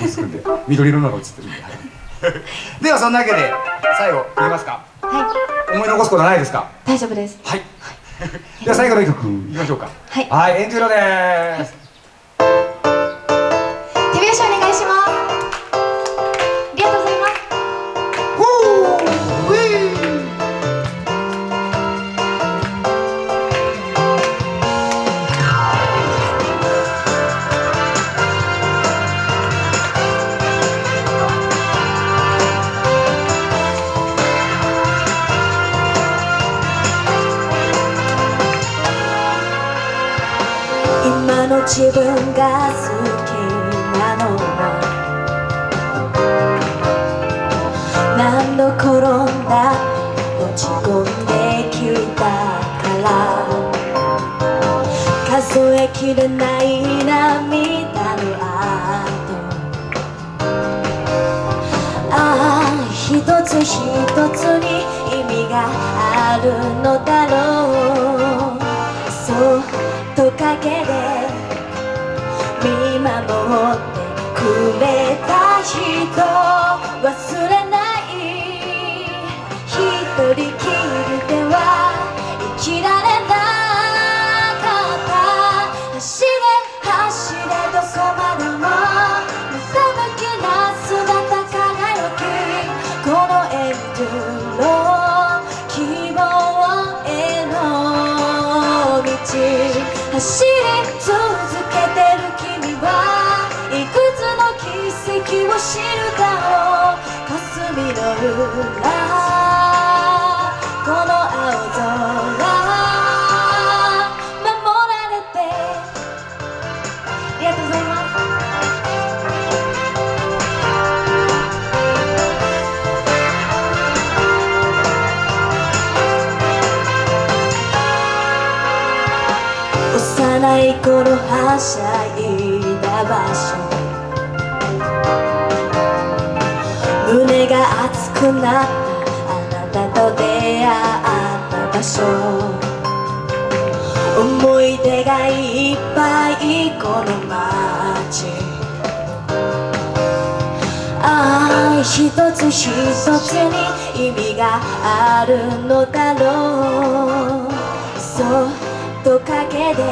結んで。緑色のが映ってるんで。ではそんなわけで最後言えますか？はい。思い残すことはないですか？大丈夫です。はい。では最後の一曲いきましょうか。はい。はいエンジュロですの自分が好きなのは何度転んだ落ち込んできたから数えきれない涙の後。ああ一つ一つに意味があるのだろうそっと陰で守ってくれた人忘れない一人きりでは生きられなかった走れ走れどこまでも無向きな姿輝きこのエンドの希望への道走り幼い頃はしゃいだ場所胸が熱くなったあなたと出会った場所。思い出がいっぱいこの街。ああ一つ一つに意味があるのだろう。そっと陰で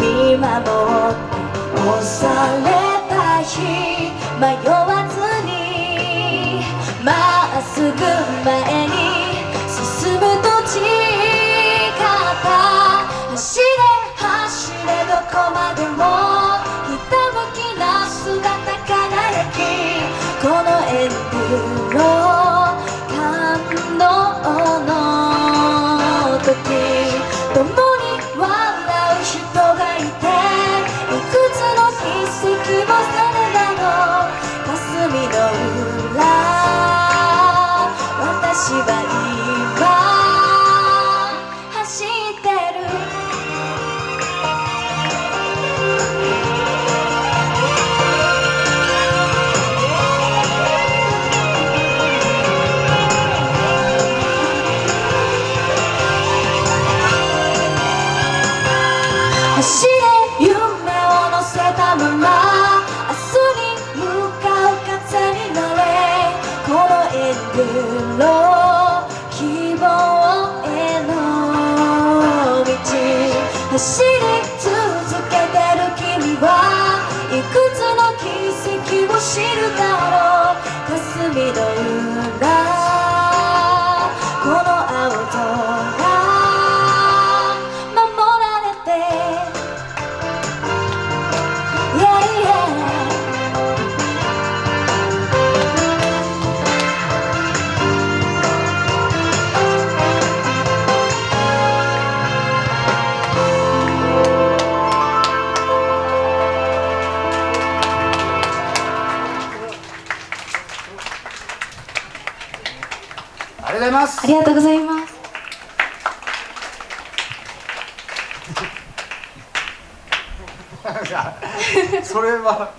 見守って押された日。迷わずく前に進むと誓った走れ走れどこまでもひたむきな姿輝きこのエンディングを走り続けてる君はいくつの奇跡を知るだろう。霞の裏ますありがとうございます。それは